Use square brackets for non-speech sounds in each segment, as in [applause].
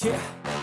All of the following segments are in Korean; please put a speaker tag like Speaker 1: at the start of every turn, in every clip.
Speaker 1: Yeah.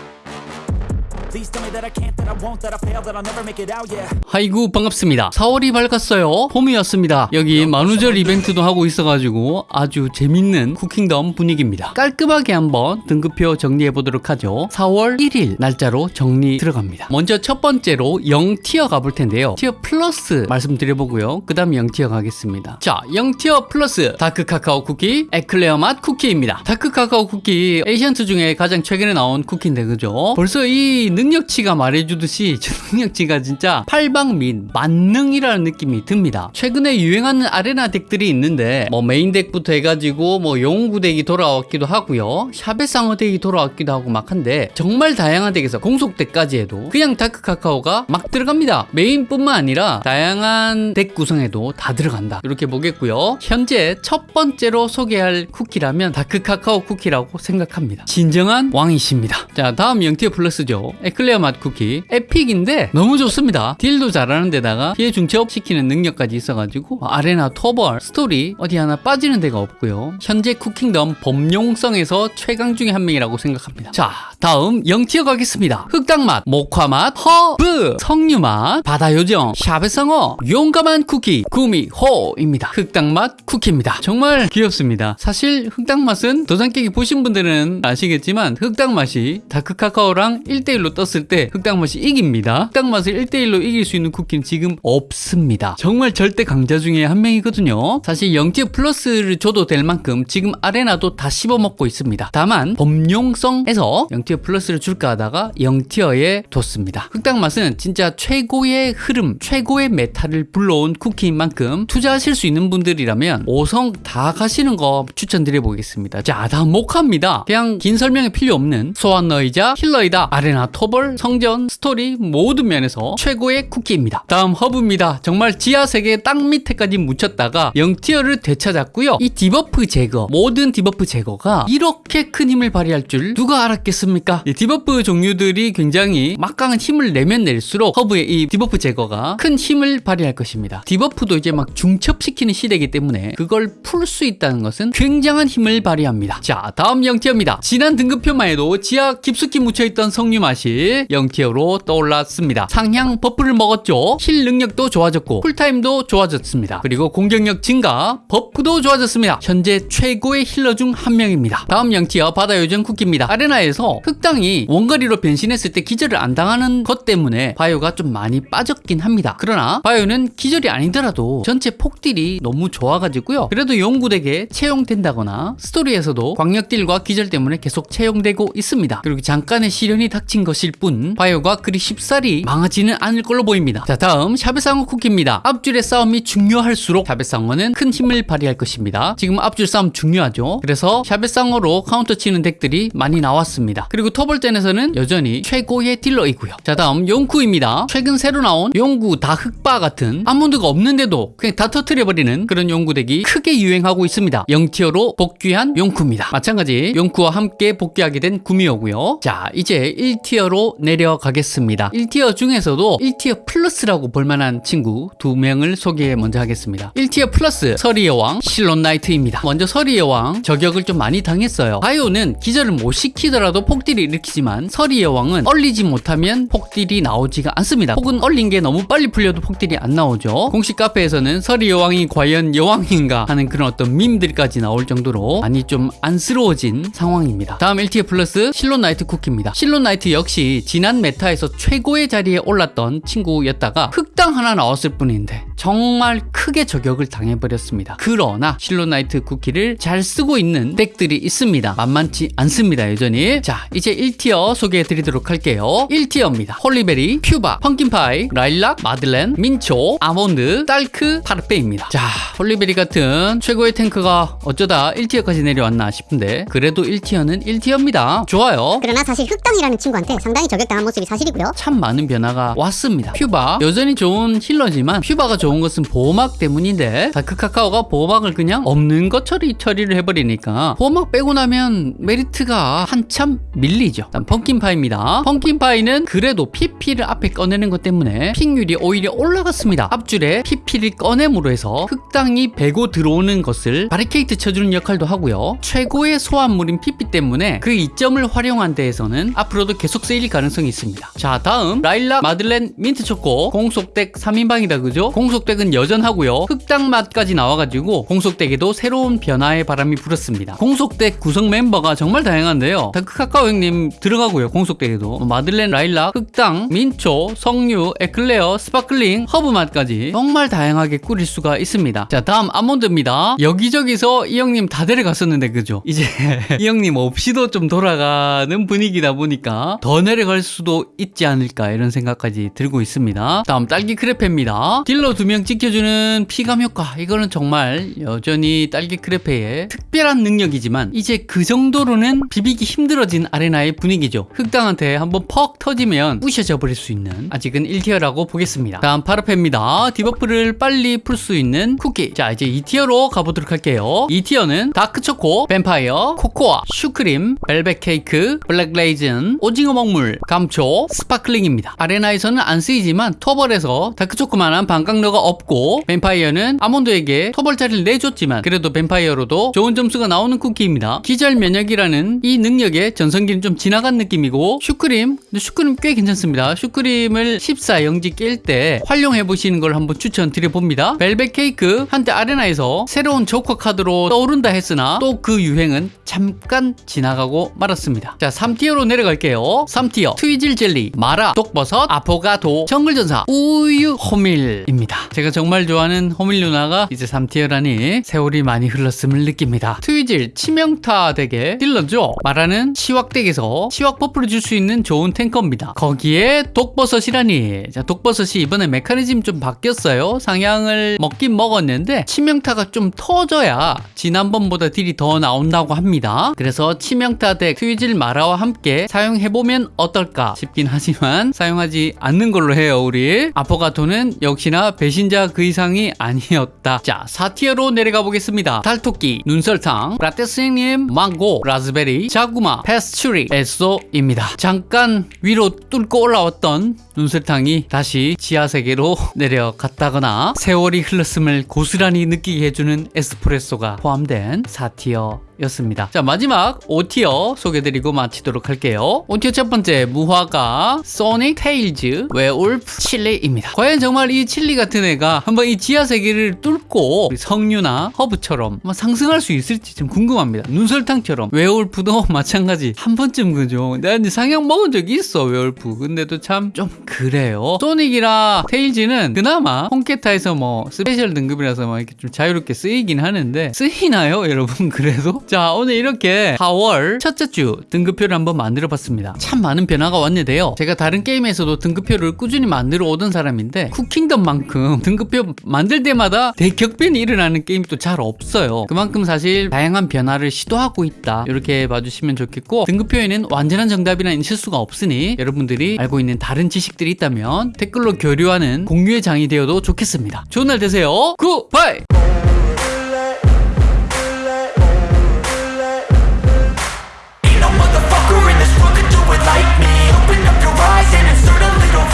Speaker 2: 아이고 반갑습니다. 4월이 밝았어요. 봄이었습니다. 여기 만우절 이벤트도 하고 있어가지고 아주 재밌는 쿠킹덤 분위기입니다. 깔끔하게 한번 등급표 정리해 보도록 하죠. 4월 1일 날짜로 정리 들어갑니다. 먼저 첫 번째로 0tier 가볼 텐데요. tier 플러스 말씀드려보고요. 그 다음 0tier 가겠습니다. 자 0tier 플러스 다크 카카오 쿠키 에클레어 맛 쿠키입니다. 다크 카카오 쿠키 ancient 중에 가장 최근에 나온 쿠키인데 그죠? 벌써 이 능력치가 말해주듯이 [laughs] 저 능력치가 진짜 팔방미인 만능이라는 느낌이 듭니다. 최근에 유행하는 arena deck들이 있는데 뭐 main deck부터 해가지고 뭐 용구 deck이 돌아왔기도 하고요. 샤베 상어 deck이 돌아왔기도 하고 막 한데 정말 다양한 deck에서 공속 deck까지 해도 그냥 다크 카카오가 막 들어갑니다. main뿐만 아니라 다양한 deck 구성에도 다 들어간다. 이렇게 보겠고요. 현재 첫 번째로 소개할 쿠키라면 다크 카카오 쿠키라고 생각합니다. 진정한 왕이십니다. 자 다음 영tier 플러스죠. 에클레어 맛 쿠키. epic인데 너무 좋습니다. deal도 잘하는 데다가 피해 중첩 시키는 능력까지 있어가지고 arena 토벌 스토리 어디 하나 빠지는 데가 없고요. 현재 쿠킹덤 범용성에서 최강 중에 한 명이라고 생각합니다. 자 다음 영tier 가겠습니다. 흑당맛 목화맛 허브. 석류맛 바다요정 샤베상어 용감한 쿠키 구미호입니다. 흑당맛 쿠키입니다. 정말 귀엽습니다. 사실 흑당맛은 도장 깨기 보신 분들은 아시겠지만 흑당맛이 다크카카오랑 1대1로 떴을 때 흑당맛이 이깁니다. 흑당맛을 1대1로 이길 수 있는 쿠키는 지금 없습니다. 정말 절대 강자 중에 한 명이거든요. 사실 0tier 플러스를 줘도 될 만큼 지금 arena도 다 씹어먹고 있습니다. 다만 범용성에서 0tier 플러스를 줄까 하다가 0tier에 뒀습니다. 흑당맛은 진짜 최고의 흐름 최고의 meta를 불러온 쿠키인 만큼 투자하실 수 있는 분들이라면 5성 다 가시는 거 추천드려 보겠습니다. 자 다음 목화입니다. 그냥 긴 설명이 필요 없는 소환너이자 healer이다 arena 토벌 성전 스토리 모든 면에서 최고의 쿠키입니다. 다음 허브입니다. 정말 지하 세계 땅 밑에까지 묻혔다가 0tier를 되찾았고요. 이 debuff 제거 모든 debuff 제거가 이렇게 큰 힘을 발휘할 줄 누가 알았겠습니까? 이 debuff 종류들이 굉장히 막강한 힘을 내면 낼수록 허브의 이 debuff 제거가 큰 힘을 발휘할 것입니다. debuff도 이제 막 중첩시키는 시대이기 때문에 그걸 풀 수 있다는 것은 굉장한 힘을 발휘합니다. 자 다음 0tier입니다. 지난 등급표만 해도 지하 깊숙이 묻혀있던 석류 맛이 0티어로 떠올랐습니다. 상향 버프를 먹었죠. 힐 능력도 좋아졌고 쿨타임도 좋아졌습니다. 그리고 공격력 증가 버프도 좋아졌습니다. 현재 최고의 힐러 중 한 명입니다. 다음 0티어 바다 요정 쿠키입니다. 아레나에서 흑당이 원거리로 변신했을 때 기절을 안 당하는 것 때문에 바이오가 좀 많이 빠졌긴 합니다. 그러나 바이오는 기절이 아니더라도 전체 폭딜이 너무 좋아가지고요. 그래도 용쿠덱에 채용된다거나 스토리에서도 광역딜과 기절 때문에 계속 채용되고 있습니다. 그리고 잠깐의 시련이 닥친 것 일뿐 바이오가 그리 쉽사리 망하지는 않을 걸로 보입니다. 자 다음 샤벳상어 쿠키입니다. 앞줄의 싸움이 중요할수록 샤벳상어는 큰 힘을 발휘할 것입니다. 지금 앞줄 싸움 중요하죠. 그래서 샤벳상어로 카운터 치는 덱들이 많이 나왔습니다. 그리고 토벌전에서는 여전히 최고의 딜러이고요. 자 다음 용쿠입니다. 최근 새로 나온 용쿠 다 흑바 같은 아몬드가 없는데도 그냥 다 터트려버리는 그런 용쿠 덱이 크게 유행하고 있습니다. 0티어로 복귀한 용쿠입니다. 마찬가지 용쿠와 함께 복귀하게 된 구미호고요. 자 이제 1티어로 내려가겠습니다. 1티어 중에서도 1티어 플러스라고 볼만한 친구 두 명을 소개 먼저 하겠습니다. 1티어 플러스 서리의 왕 실론 나이트입니다. 먼저 서리의 왕 저격을 좀 많이 당했어요. 바이오는 기절을 못 시키더라도 폭딜을 일으키지만 서리의 왕은 얼리지 못하면 폭딜이 나오지가 않습니다. 혹은 얼린 게 너무 빨리 풀려도 폭딜이 안 나오죠. 공식 카페에서는 서리 여왕이 과연 여왕인가 하는 그런 어떤 밈들까지 나올 정도로 많이 좀 안쓰러워진 상황입니다. 다음 1티어 플러스 실론 나이트 쿠키입니다. 실론 나이트 역시 지난 메타에서 최고의 자리에 올랐던 친구였다가 흑당 하나 나왔을 뿐인데 정말 크게 저격을 당해버렸습니다. 그러나 실론 나이트 쿠키를 잘 쓰고 있는 덱들이 있습니다. 만만치 않습니다 여전히. 자 이제 1티어 소개해 드리도록 할게요. 1티어입니다. 홀리베리 퓨바 펌킨파이 라일락 마들렌 민초 아몬드 딸크 파르페입니다. 자 홀리베리 같은 최고의 탱크가 어쩌다 1티어까지 내려왔나 싶은데 그래도 1티어는 1티어입니다. 좋아요.
Speaker 3: 그러나 사실 흑당이라는 친구한테 상당히 저격당한 모습이 사실이고요.
Speaker 2: 참 많은 변화가 왔습니다. 퓨바 여전히 좋은 힐러지만 퓨바가 좋은 것은 보호막 때문인데 다크 카카오가 보호막을 그냥 없는 것처럼 처리를 해버리니까 보호막 빼고 나면 메리트가 한참 밀리죠. 일단 펌킨파이입니다. 펌킨파이는 그래도 PP를 앞에 꺼내는 것 때문에 픽률이 오히려 올라갔습니다. 앞줄에 PP를 꺼냄으로 해서 흑당이 베고 들어오는 것을 바리케이트 쳐주는 역할도 하고요. 최고의 소환물인 PP 때문에 그 이점을 활용한 데에서는 앞으로도 계속 쓰일 가능성이 있습니다. 자 다음 라일락 마들렌 민트초코 공속덱 3인방이다 그죠? 공속 덱은 여전하고요. 흑당 맛까지 나와가지고 공속덱에도 새로운 변화의 바람이 불었습니다. 공속덱 구성 멤버가 정말 다양한데요. 다크 카카오 형님 들어가고요. 공속덱에도 마들렌 라일락, 흑당, 민초, 석류, 에클레어, 스파클링, 허브 맛까지 정말 다양하게 꾸릴 수가 있습니다. 자 다음 아몬드입니다. 여기저기서 이 형님 다 데려갔었는데 그죠? 이제 [laughs] 이 형님 없이도 좀 돌아가는 분위기다 보니까 더 내려갈 수도 있지 않을까 이런 생각까지 들고 있습니다. 다음 딸기 크레페입니다. 딜러 두명 지켜주는 피감 효과 이거는 정말 여전히 딸기 크레페의 특별한 능력이지만 이제 그 정도로는 비비기 힘들어진 아레나의 분위기죠. 흑당한테 한번 퍽 터지면 부셔져 버릴 수 있는 아직은 1티어라고 보겠습니다. 다음 파르페입니다. 디버프를 빨리 풀 수 있는 쿠키. 자 이제 2티어로 가보도록 할게요. 2티어는 다크초코, 뱀파이어, 코코아, 슈크림, 벨벳 케이크, 블랙 레이즌, 오징어 먹물, 감초, 스파클링입니다. 아레나에서는 안 쓰이지만 토벌에서 다크초코만한 방깎러가 없고 뱀파이어는 아몬드에게 토벌 자리를 내줬지만 그래도 뱀파이어로도 좋은 점수가 나오는 쿠키입니다. 기절 면역이라는 이 능력의 전성기는 좀 지나간 느낌이고 슈크림, 근데 슈크림 꽤 괜찮습니다. 슈크림을 14 영지 깰 때 활용해 보시는 걸 한번 추천드려 봅니다. 벨벳 케이크 한때 아레나에서 새로운 조커 카드로 떠오른다 했으나 또 그 유행은 잠깐 지나가고 말았습니다. 자, 3티어로 내려갈게요. 3티어 트위즐 젤리, 마라, 독버섯, 아포가토, 정글전사, 우유, 호밀입니다. 제가 정말 좋아하는 호밀 누나가 이제 3티어라니 세월이 많이 흘렀음을 느낍니다. 트위즐 치명타 덱의 딜러죠. 마라는 치확 덱에서 치확 버프를 줄 수 있는 좋은 탱커입니다. 거기에 독버섯이라니. 자, 독버섯이 이번에 메커니즘 좀 바뀌었어요. 상향을 먹긴 먹었는데 치명타가 좀 터져야 지난번보다 딜이 더 나온다고 합니다. 그래서 치명타 덱 트위즐 마라와 함께 사용해보면 어떨까 싶긴 하지만 사용하지 않는 걸로 해요, 우리. 아포가토는 역시나 배신 자 그 이상이 아니었다. 자, 4티어로 내려가 보겠습니다. 달토끼, 눈설탕, 라떼스님, 망고, 라즈베리, 자구마, 패스츄리, 에소입니다. 잠깐 위로 뚫고 올라왔던 눈설탕이 다시 지하세계로 [laughs] 내려갔다거나 세월이 흘렀음을 고스란히 느끼게 해주는 에스프레소가 포함된 4티어 였습니다. 자, 마지막 5티어 소개드리고 마치도록 할게요. 5티어 첫 번째, 무화과, 소닉, 테일즈, 웨울프, 칠리입니다. 과연 정말 이 칠리 같은 애가 한번 이 지하 세계를 뚫고 석류나 허브처럼 상승할 수 있을지 좀 궁금합니다. 눈설탕처럼. 웨울프도 [laughs] 마찬가지. 한 번쯤 그죠. 내가 상향 먹은 적이 있어, 웨울프. 근데도 참 좀 그래요. 소닉이랑 테일즈는 그나마 홈케타에서 뭐 special 등급이라서 막 이렇게 좀 자유롭게 쓰이긴 하는데 쓰이나요, 여러분? [laughs] 그래도? 자, 오늘 이렇게 4월 첫째 주 등급표를 한번 만들어 봤습니다. 참 많은 변화가 왔는데요. 제가 다른 게임에서도 등급표를 꾸준히 만들어 오던 사람인데 쿠킹덤만큼 [laughs] 등급표 만들 때마다 대격변이 일어나는 게임이 또 잘 없어요. 그만큼 사실 다양한 변화를 시도하고 있다. 이렇게 봐주시면 좋겠고 등급표에는 완전한 정답이라는 실수가 없으니 여러분들이 알고 있는 다른 지식 지식들이 있다면 댓글로 교류하는 공유의 장이 되어도 좋겠습니다. 좋은 날 되세요. goodbye!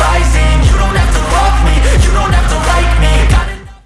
Speaker 2: rising